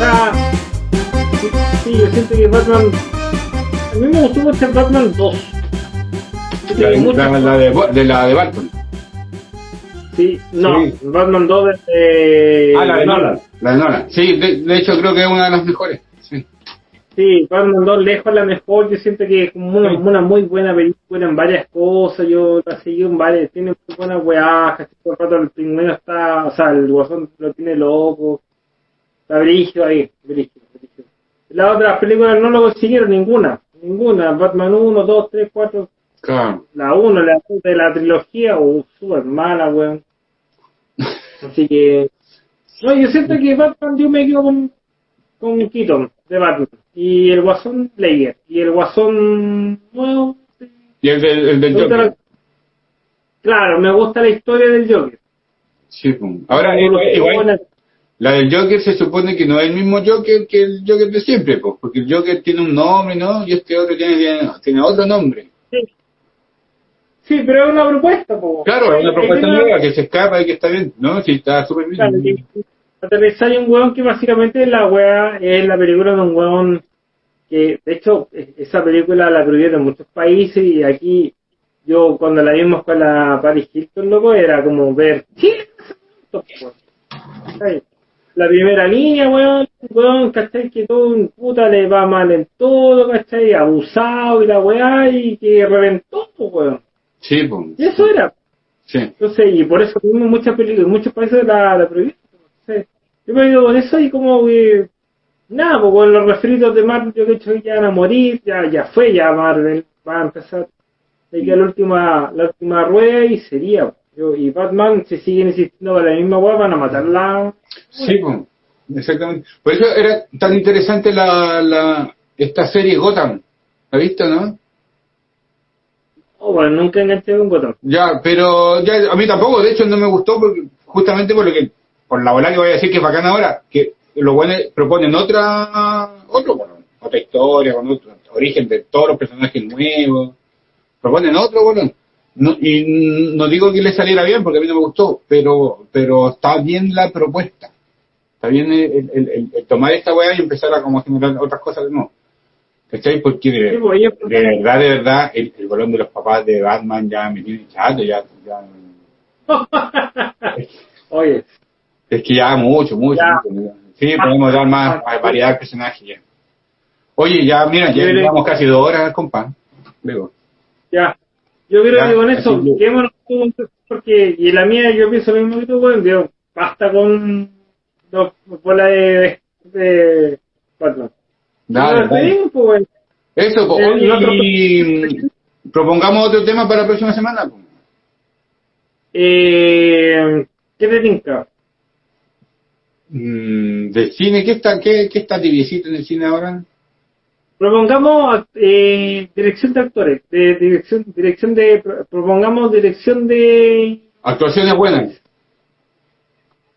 Ah, sí, sí, yo siento que Batman. A mí me gustó mucho Batman 2. Sí, La, de- la- la de, de la de Barton. sí, no, sí. Batman 2 de. ah, la de Nolan. La de Nolan. Sí, de, de hecho creo que es una de las mejores. Sí. Sí, Batman 2 lejos la mejor. Yo siento que es como una, una muy buena película en varias cosas. Yo la seguí en varias. Tiene muy buenas weas. casi Todo el rato el pingüino está. O sea, el guasón lo tiene loco. Está brígido ahí. Brígido, brígido. Las otras películas no lo consiguieron ninguna. Ninguna. Batman 1, 2, 3, 4. Claro. La 1, la de la trilogía. Uh, súper mala, weón. Así que. No, yo siento que Batman yo me quedo con, con Keaton de Batman. Y el Guasón Layer. Y el Guasón nuevo. Y el del, el Joker. la- Claro, me gusta la historia del Joker. Sí, pum. Ahora, eh, la del Joker se supone que no es el mismo Joker que el Joker de siempre, pues, porque el Joker tiene un nombre, ¿no? Y este otro tiene, tiene, otro nombre. Sí. Sí, pero es una propuesta, po. Claro, es una propuesta nueva que se escapa y que está bien, ¿no? Sí, está súper bien. Claro, que aterrizar hay un weón que básicamente la wea es la película de un weón que, de hecho, e- esa película la prohibieron en muchos países y aquí yo cuando la vimos con la Paris Hilton, loco, era como ver. La primera línea, weón, weón, ¿cachai? Que todo un puta le va mal en todo, ¿cachai? Abusado y la weá y que reventó, weón. Sí, pues. Y eso era. Sí. Entonces, y por eso mismo muchas películas, en muchos países la, la prohibieron. Yo me digo con eso y como que, nada, pues con los refritos de Marvel yo que he hecho que ya van a morir, ya, ya fue, ya Marvel va a empezar. Hay que la última, la última rueda y sería. Yo, y Batman, si siguen insistiendo con la misma hueá, van a matarla. Sí, pues. Exactamente. Por eso era tan interesante la, la, esta serie Gotham. ¿La viste, no? Oh, bueno, nunca enganché con Gotham. Ya, pero ya a mí tampoco, de hecho no me gustó porque justamente por lo que por la bola que voy a decir que es bacán ahora, que los buenos proponen otra otro bueno, otra historia, con otro origen de todos los personajes nuevos, proponen otro bueno, no, y no digo que le saliera bien porque a mí no me gustó, pero pero está bien la propuesta, está bien el, el- el- el tomar esta weá y empezar a como generar otras cosas de nuevo. ¿Cachai? Porque de, pues, de verdad, de verdad, el, el bolón de los papás de Batman ya me tiene chato, ya, ya Oye, es que ya mucho, mucho. Ya. mucho. Sí, podemos dar más Ah, variedad de personajes ya. Oye, ya, mira, ya llevamos casi dos horas, compa. Luego. ya. Yo creo Ya, que con eso, con- porque, y la mía, yo pienso lo mismo que tú, weón, digo, basta con dos bolas de, de Batman. Dale, Nos dale. despedimos, pues. Eso, po, Eh, y otro- y propongamos otro tema para la próxima semana. po. Eh, ¿Qué te tinca? Mm, ¿Del cine? ¿Qué está, qué, qué está tibiecito en el cine ahora? Propongamos eh, dirección de actores, de dirección, dirección de, pro- propongamos dirección de, Actuaciones buenas.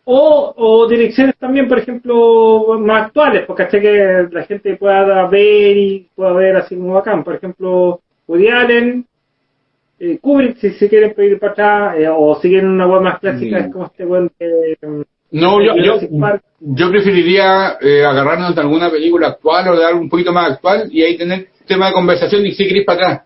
o, o direcciones también, por ejemplo, más actuales, porque hasta que la gente pueda ver y pueda ver así como bacán, por ejemplo, Woody Allen, eh, Kubrick, si se quieren pedir para atrás, eh, o siguen una web más clásica, Mm. es como este buen de, No, yo, yo, Park. yo preferiría eh, agarrarnos de alguna película actual o de algo un poquito más actual y ahí tener tema de conversación y seguir para atrás.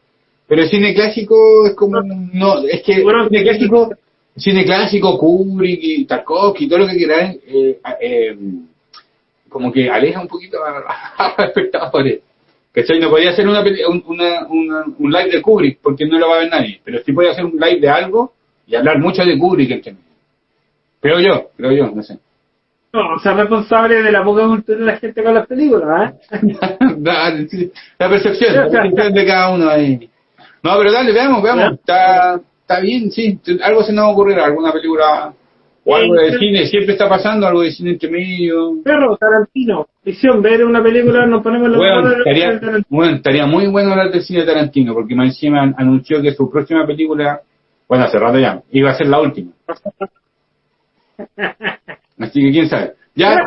Pero el cine clásico es como, no, es que Bueno, el cine clásico, cine clásico, Kubrick y Tarkovsky, todo lo que quieran, eh, eh, como que aleja un poquito a, los espectadores. ¿Cachai? No podía hacer una, una, una- un live de Kubrick porque no lo va a ver nadie, pero sí podía hacer un live de algo y hablar mucho de Kubrick entre medio. Creo yo, creo yo, no sé. no, o sea, responsable de la poca cultura de la gente con las películas, ¿eh? Dale, sí. La percepción, la percepción de cada uno ahí. No, pero dale, veamos, veamos. Está, está bien, sí. Algo se nos ocurrirá, alguna película o algo de cine. Siempre está pasando algo de cine entre medio. Perro, Tarantino, visión, ver una película, nos ponemos los Bueno, estaría, de Tarantino. bueno, estaría muy bueno hablar del cine de Tarantino, porque más encima an- anunció que su próxima película, bueno, hace rato ya, iba a ser la última. Así que quién sabe. Ya,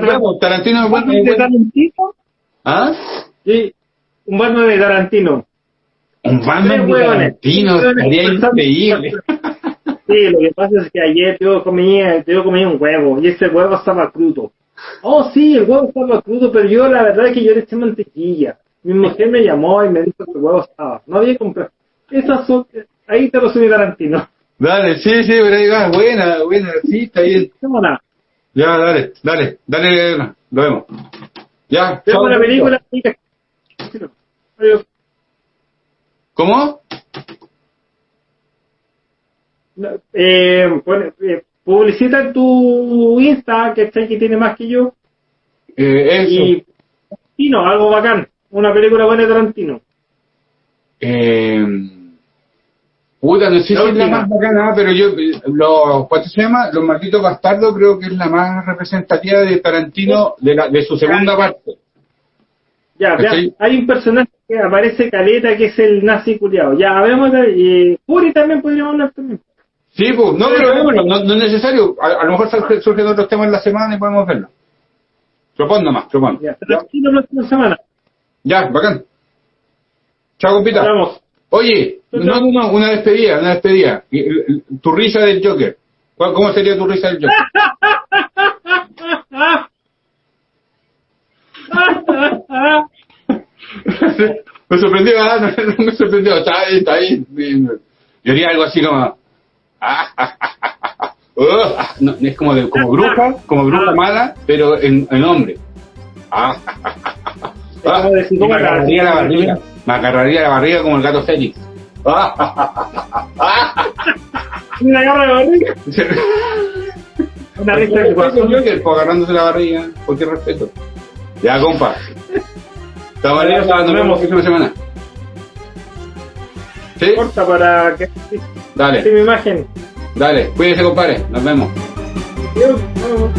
veamos, Tarantino es ¿Un bueno. Batman de. Tarantino? ¿Ah? Sí, un Batman de Tarantino. Un Batman de Tarantino, estaría increíble. Sí, lo que pasa es que ayer yo comía, yo comía un huevo y ese huevo estaba crudo. Oh, sí, el huevo estaba crudo, pero yo la verdad es que yo le eché mantequilla. Mi mujer me llamó y me dijo que el huevo estaba. No había comprado. Esas son, ahí te lo subí Tarantino. Dale, sí, sí, pero ahí va, buena, buena, sí, está bien. Ya, dale, dale, dale, lo vemos. Ya, chao, la película. ¿Cómo? Eh, pone- eh, publicita en tu Insta, que está que tiene más que yo. Eh, eso. Y Tarantino, algo bacán. Una película buena de Tarantino. Eh, puta, no sé si La es la más bacana, pero yo, eh, lo, ¿cuánto se llama? Los Malditos Bastardos creo que es la más representativa de Tarantino de, la, de su segunda parte. Ya, ya, hay un personaje que aparece caleta que es el nazi culiado. Ya, de. Y Fury también podríamos hablar también. Sí, pues, no, pero vémoslo, no, no es necesario. A, a lo mejor surge- surgen otros temas en la semana y podemos verlo. Propon nomás, propon. Ya, la próxima semana. Ya, bacán. Chao, compita. Hablamos. Oye, no, no, no, una despedida, una despedida. Tu risa del Joker. ¿Cuál- ¿Cómo sería tu risa del Joker? me sorprendió, ah, no, me sorprendió, está ahí, está ahí. Yo haría algo así como... No, es como, de, como bruja, como bruja mala, pero en, en hombre. Ah, me psicópata. agarraría la barriga, me agarraría la barriga como el gato Félix. Una garra de barriga. Una risa de. Joker, pues, agarrándose la barriga, qué respeto. Ya, compa. La vemos. próxima semana. ¿Sí? Corta para que sí, Dale, mi imagen. dale. Cuídense, compadre. Nos vemos. Adiós. Nos vemos.